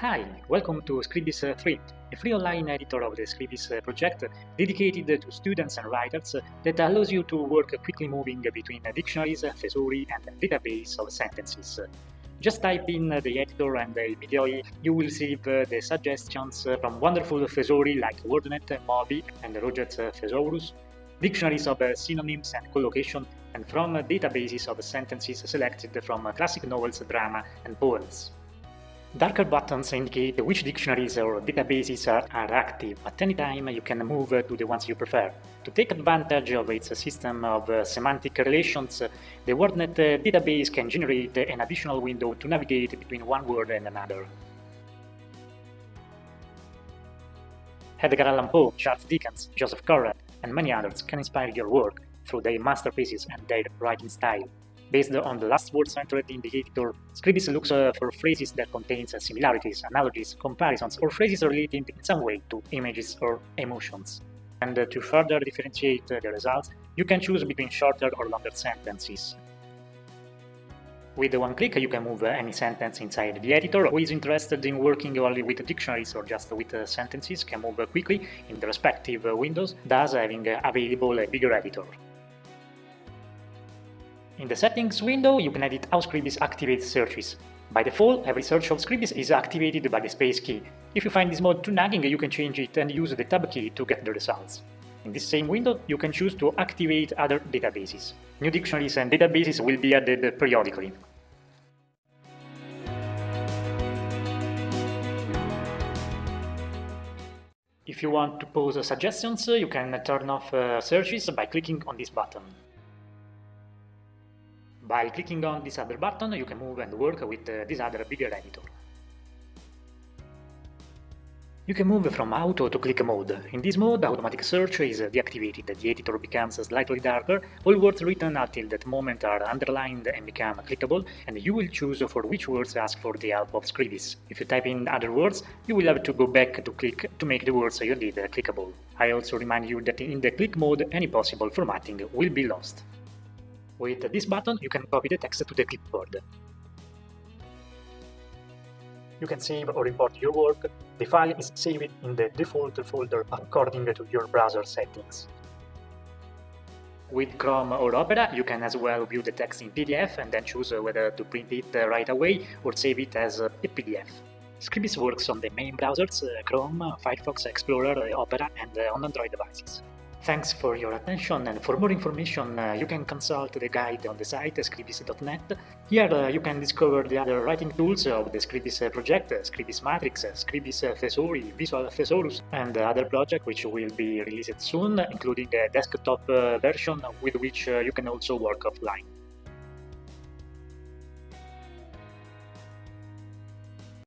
Hi, welcome to Scribis uh, 3, a free online editor of the Scribis uh, project dedicated to students and writers uh, that allows you to work quickly moving between dictionaries, thesauri, and database of sentences. Just type in the editor and immediately you will receive the suggestions from wonderful thesauri like WordNet, Moby, and Roget's Thesaurus, dictionaries of synonyms and collocation, and from databases of sentences selected from classic novels, drama, and poems. Darker buttons indicate which dictionaries or databases are, active. At any time you can move to the ones you prefer. To take advantage of its system of uh, semantic relations, the WordNet database can generate an additional window to navigate between one word and another. Edgar Allan Poe, Charles Dickens, Joseph Conrad, and many others can inspire your work through their masterpieces and their writing style. Based on the last words entered in the editor, Scribis looks uh, for phrases that contain uh, similarities, analogies, comparisons, or phrases related in some way to images or emotions. And uh, to further differentiate the results, you can choose between shorter or longer sentences. With one click, you can move any sentence inside the editor. Who is interested in working only with dictionaries or just with sentences can move quickly in the respective windows, thus having available a bigger editor. In the settings window, you can edit how Scribis activates searches. By default, every search of Scribis is activated by the space key. If you find this mode too nagging, you can change it and use the tab key to get the results. In this same window, you can choose to activate other databases. New dictionaries and databases will be added periodically. If you want to pose suggestions, you can turn off uh, searches by clicking on this button. By clicking on this other button, you can move and work with uh, this other bigger editor. You can move from auto to click mode. In this mode, automatic search is deactivated, the editor becomes slightly darker, all words written until that moment are underlined and become clickable, and you will choose for which words to ask for the help of Scribis. If you type in other words, you will have to go back to click to make the words you did clickable. I also remind you that in the click mode, any possible formatting will be lost. With this button, you can copy the text to the clipboard. You can save or import your work. The file is saved in the default folder according to your browser settings. With Chrome or Opera, you can as well view the text in PDF and then choose whether to print it right away or save it as a PDF. Scribis works on the main browsers uh, Chrome, Firefox, Explorer, Opera, and uh, on Android devices. Thanks for your attention and for more information uh, you can consult the guide on the site scribis.net. Here uh, you can discover the other writing tools of the Scribis uh, project, uh, Scribis Matrix, uh, Scribis Thesauri, Visual Thesaurus and other projects which will be released soon, including a desktop version with which you can also work offline.